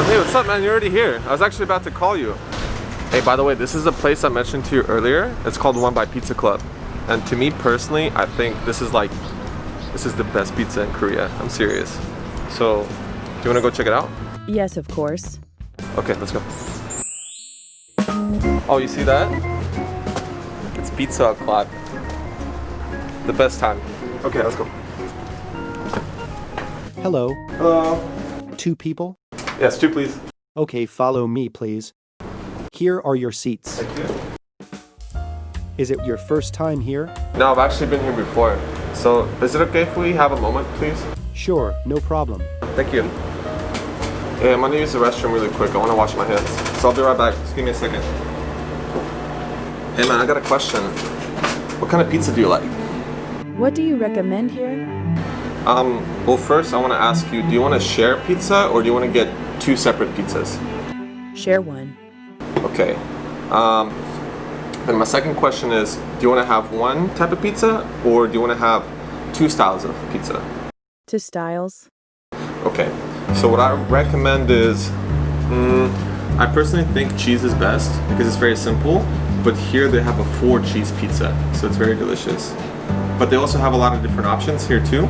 Oh, hey, what's up, man? You're already here. I was actually about to call you. Hey, by the way, this is a place I mentioned to you earlier. It's called One by Pizza Club. And to me personally, I think this is like, this is the best pizza in Korea. I'm serious. So, do you want to go check it out? Yes, of course. Okay, let's go. Oh, you see that? It's Pizza Club. The best time. Okay, let's go. Hello, Hello. two people? Yes, two please. Okay, follow me, please. Here are your seats. Thank you. Is it your first time here? No, I've actually been here before. So, is it okay if we have a moment, please? Sure, no problem. Thank you. Hey, I'm gonna use the restroom really quick. I wanna wash my hands. So I'll be right back. Just give me a second. Hey man, I got a question. What kind of pizza do you like? What do you recommend here? Um, well first I wanna ask you, do you wanna share pizza or do you wanna get two separate pizzas? Share one. Okay. Um, and my second question is, do you wanna have one type of pizza or do you wanna have two styles of pizza? Two styles. Okay, so what I recommend is, mm, I personally think cheese is best because it's very simple. But here they have a four cheese pizza, so it's very delicious. But they also have a lot of different options here too.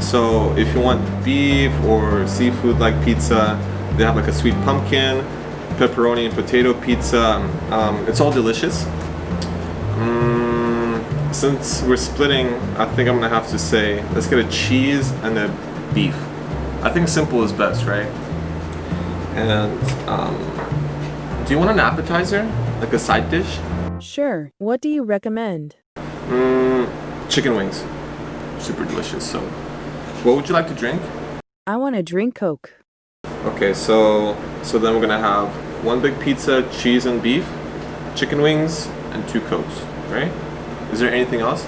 So if you want beef or seafood like pizza, they have like a sweet pumpkin, pepperoni and potato pizza. Um, it's all delicious. Mm, since we're splitting, I think I'm gonna have to say, let's get a cheese and a beef. I think simple is best, right? And um, do you want an appetizer, like a side dish? Sure. What do you recommend? Mm, chicken wings, super delicious. So, what would you like to drink? I want to drink Coke. Okay, so so then we're gonna have one big pizza, cheese and beef, chicken wings, and two cokes, right? Is there anything else?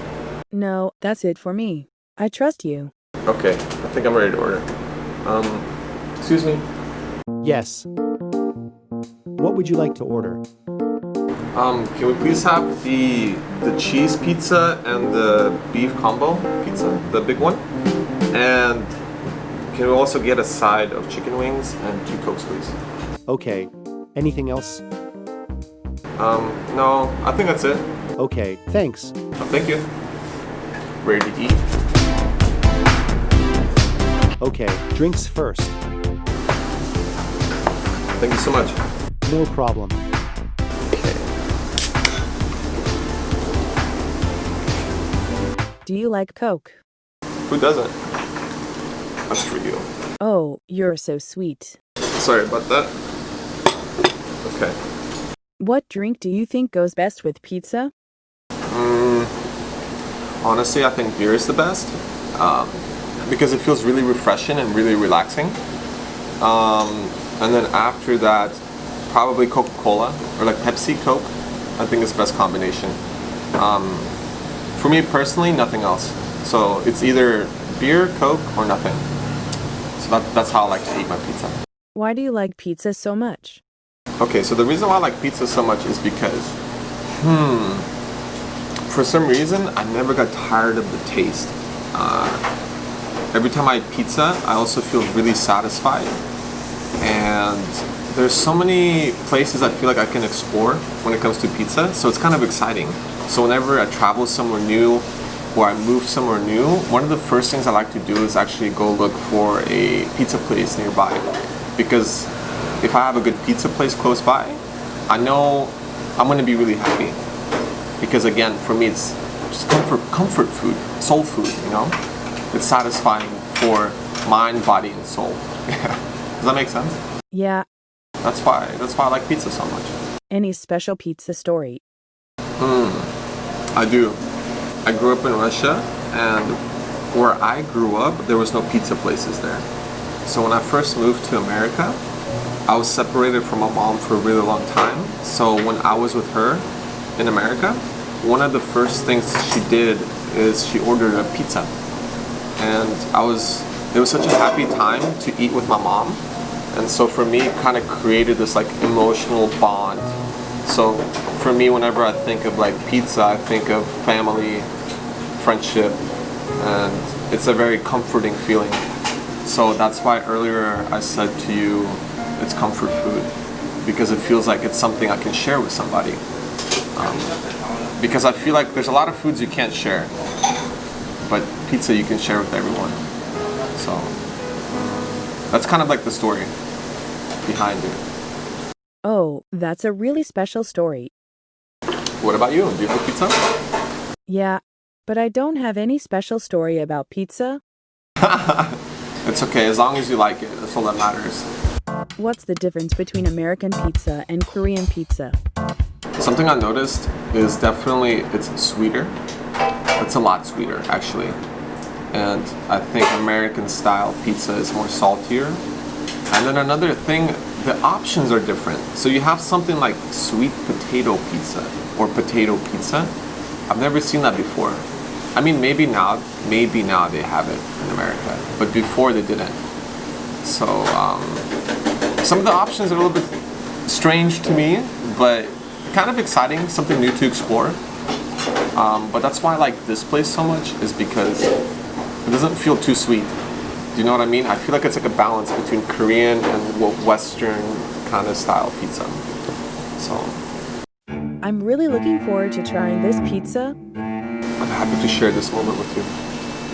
No, that's it for me. I trust you. Okay, I think I'm ready to order. Um, excuse me. Yes. What would you like to order? Um, can we please have the the cheese pizza and the beef combo pizza, the big one? And can we also get a side of chicken wings and two cokes, please? Okay. Anything else? Um, no, I think that's it. Okay, thanks. Oh, thank you. Ready to eat? Okay, drinks first. Thank you so much. No problem. Okay. Do you like Coke? Who doesn't? That's for you. Oh, you're so sweet. Sorry about that. Okay. What drink do you think goes best with pizza? Mm, honestly, I think beer is the best um, because it feels really refreshing and really relaxing. Um, and then after that, probably Coca-Cola or like Pepsi Coke. I think is the best combination. Um, for me personally, nothing else. So it's either beer, Coke, or nothing. So that, that's how I like to eat my pizza. Why do you like pizza so much? Okay, so the reason why I like pizza so much is because, hmm, for some reason, I never got tired of the taste. Uh, every time I eat pizza, I also feel really satisfied. And there's so many places I feel like I can explore when it comes to pizza, so it's kind of exciting. So whenever I travel somewhere new or I move somewhere new, one of the first things I like to do is actually go look for a pizza place nearby. Because if I have a good pizza place close by, I know I'm gonna be really happy. Because again, for me, it's just comfort, comfort food, soul food, you know? It's satisfying for mind, body, and soul. Does that make sense? Yeah. That's why, that's why I like pizza so much. Any special pizza story? Hmm, I do. I grew up in Russia, and where I grew up, there was no pizza places there. So when I first moved to America, I was separated from my mom for a really long time. So when I was with her in America, one of the first things she did is she ordered a pizza. And I was, it was such a happy time to eat with my mom. And so for me, it kind of created this like emotional bond. So for me, whenever I think of like pizza, I think of family, friendship, and it's a very comforting feeling. So that's why earlier I said to you, it's comfort food because it feels like it's something I can share with somebody. Um, because I feel like there's a lot of foods you can't share, but pizza you can share with everyone. So that's kind of like the story behind it. Oh, that's a really special story. What about you? Do you like pizza? Yeah, but I don't have any special story about pizza. It's okay as long as you like it. That's all that matters. What's the difference between American pizza and Korean pizza? Something I noticed is definitely it's sweeter. It's a lot sweeter actually. And I think American style pizza is more saltier. And then another thing, the options are different. So you have something like sweet potato pizza or potato pizza. I've never seen that before. I mean, maybe now, maybe now they have it in America, but before they didn't. So um, some of the options are a little bit strange to me, but kind of exciting, something new to explore. Um, but that's why I like this place so much is because it doesn't feel too sweet. Do you know what I mean? I feel like it's like a balance between Korean and Western kind of style pizza. So I'm really looking forward to trying this pizza. I'm happy to share this moment with you.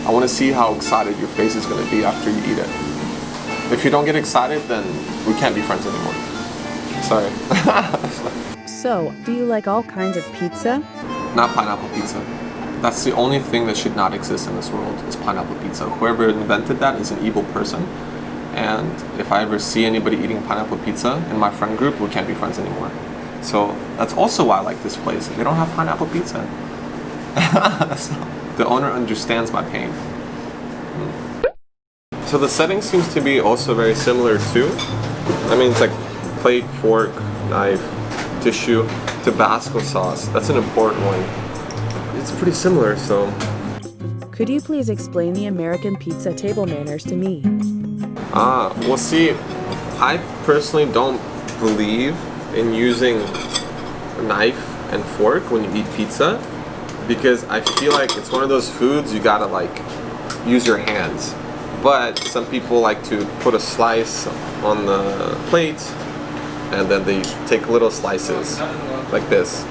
I want to see how excited your face is going to be after you eat it. If you don't get excited, then we can't be friends anymore. Sorry. So, do you like all kinds of pizza? not pineapple pizza. That's the only thing that should not exist in this world is pineapple pizza. Whoever invented that is an evil person. And if I ever see anybody eating pineapple pizza in my friend group, we can't be friends anymore. So that's also why I like this place. They don't have pineapple pizza. So, the owner understands my pain. Hmm. So the setting seems to be also very similar too. I mean, it's like plate, fork, knife, tissue, Tabasco sauce. That's an important one. It's pretty similar, so Could you please explain the American pizza table manners to me? Ah, well, see, I personally don't believe in using a knife and fork when you eat pizza because I feel like it's one of those foods you gotta like use your hands. But some people like to put a slice on the plate and then they take little slices like this.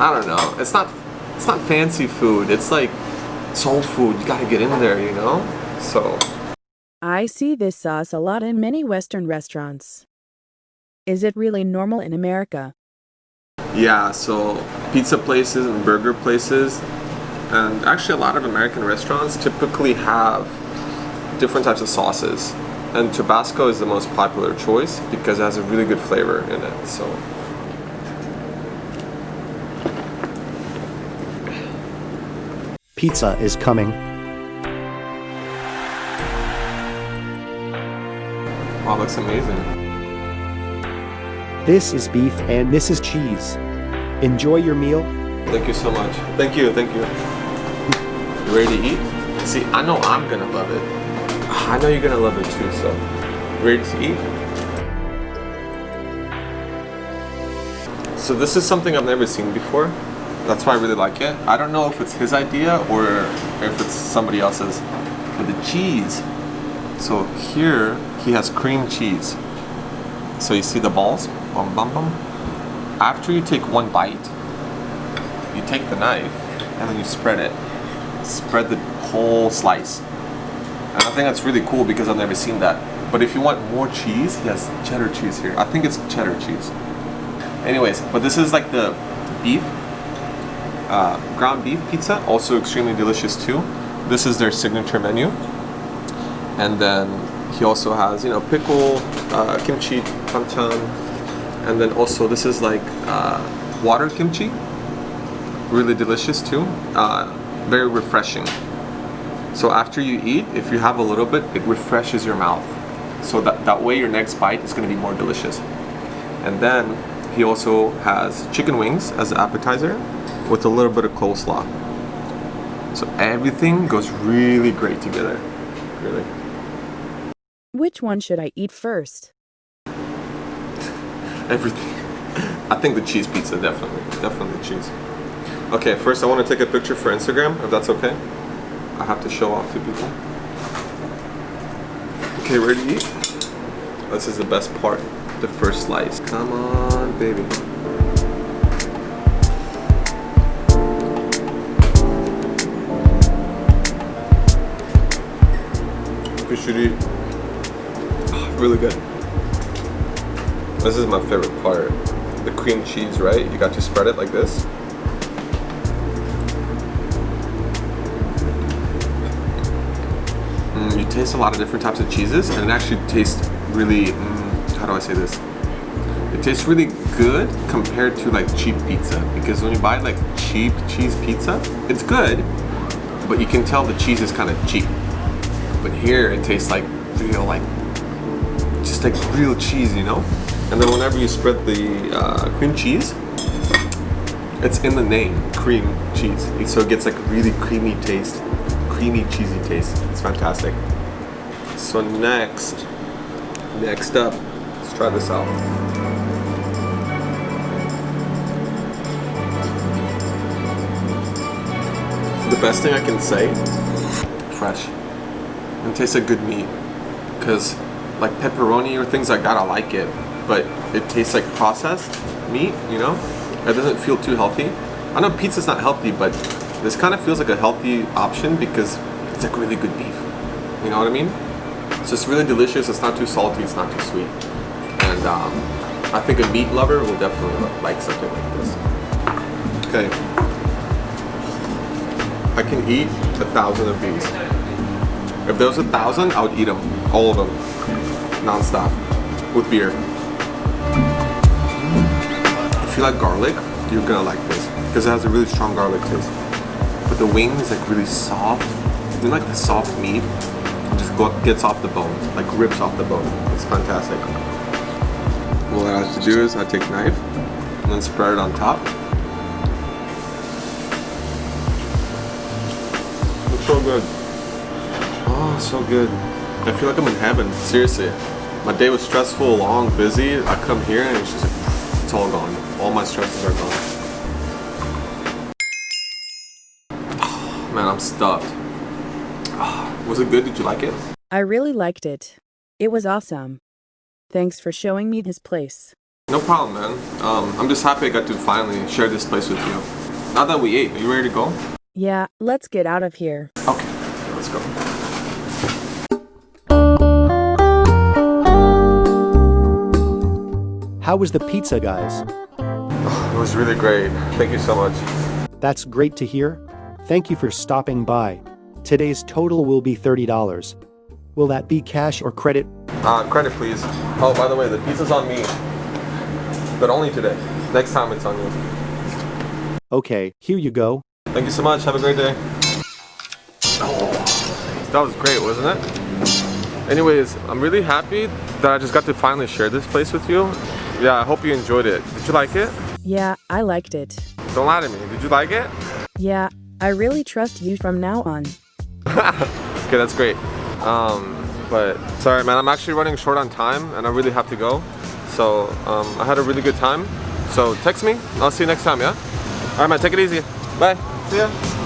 I don't know. It's not it's not fancy food. It's like soul food. You gotta get in there, you know? So I see this sauce a lot in many Western restaurants. Is it really normal in America? Yeah, so pizza places and burger places, and actually a lot of American restaurants typically have different types of sauces. And Tabasco is the most popular choice because it has a really good flavor in it. So Pizza is coming. wow, looks amazing. This is beef and this is cheese. Enjoy your meal. Thank you so much. Thank you, thank you. You ready to eat? See, I know I'm gonna love it. I know you're gonna love it too, so ready to eat? So this is something I've never seen before. That's why I really like it. I don't know if it's his idea or if it's somebody else's. But the cheese. So here he has cream cheese. So you see the balls? Bum bum bum. After you take one bite, you take the knife and then you spread it. Spread the whole slice. And I think that's really cool because I've never seen that. But if you want more cheese, he has cheddar cheese here. I think it's cheddar cheese. Anyways, but this is like the beef, uh, ground beef pizza, also extremely delicious too. This is their signature menu. And then he also has, you know, pickle, uh, kimchi, panchan, and then also this is like uh, water kimchi, really delicious too, uh, very refreshing. So after you eat, if you have a little bit, it refreshes your mouth. So that, that way your next bite is gonna be more delicious. And then he also has chicken wings as an appetizer with a little bit of coleslaw. So everything goes really great together, really. Which one should I eat first? Everything. I think the cheese pizza, definitely. Definitely cheese. Okay, first I want to take a picture for Instagram, if that's okay. I have to show off to people. Okay, ready to eat? This is the best part, the first slice. Come on, baby. Ah, really good. This is my favorite part. The cream cheese, right? You got to spread it like this. Mm, you taste a lot of different types of cheeses, and it actually tastes really. Mm, how do I say this? It tastes really good compared to like cheap pizza because when you buy like cheap cheese pizza, it's good, but you can tell the cheese is kind of cheap. But here it tastes like real, like just like real cheese, you know. And then whenever you spread the uh, cream cheese, it's in the name, cream cheese. So it gets like really creamy taste, creamy cheesy taste. It's fantastic. So next, next up, let's try this out. The best thing I can say, fresh. And tastes like good meat. Cause like pepperoni or things like that, I like it. But it tastes like processed meat, you know? It doesn't feel too healthy. I know pizza's not healthy, but this kind of feels like a healthy option because it's like really good beef. You know what I mean? It's really delicious. It's not too salty. It's not too sweet. And um, I think a meat lover will definitely like something like this. Okay. I can eat a thousand of these. If there was a thousand, I would eat them. All of them. Non-stop. With beer. If you like garlic, you're gonna like this. Because it has a really strong garlic taste. But the wing is like really soft. You like the soft meat? It just gets off the bone. Like rips off the bone. It's fantastic. What I have to do is I take knife and then spread it on top. Looks so good. Oh, so good. I feel like I'm in heaven. Seriously. My day was stressful, long, busy. I come here and it's just like, it's all gone. All my stresses are gone. Oh, man, I'm stuffed. Oh, was it good? Did you like it? I really liked it. It was awesome. Thanks for showing me this place. No problem, man. Um, I'm just happy I got to finally share this place with you. Now that we ate, are you ready to go? Yeah, let's get out of here. Okay, let's go. How was the pizza, guys? It was really great. Thank you so much. That's great to hear. Thank you for stopping by. Today's total will be $30. Will that be cash or credit? Uh, credit, please. Oh, by the way, the pizza's on me. But only today. Next time it's on you. Okay, here you go. Thank you so much. Have a great day. Oh, that was great, wasn't it? Anyways, I'm really happy that I just got to finally share this place with you. Yeah, I hope you enjoyed it. Did you like it? Yeah, I liked it. Don't lie to me. Did you like it? Yeah, I really trust you from now on. Okay, that's great. Um, but sorry, man, I'm actually running short on time and I really have to go. So um, I had a really good time. So text me. I'll see you next time, yeah? All right, man, take it easy. Bye. See ya.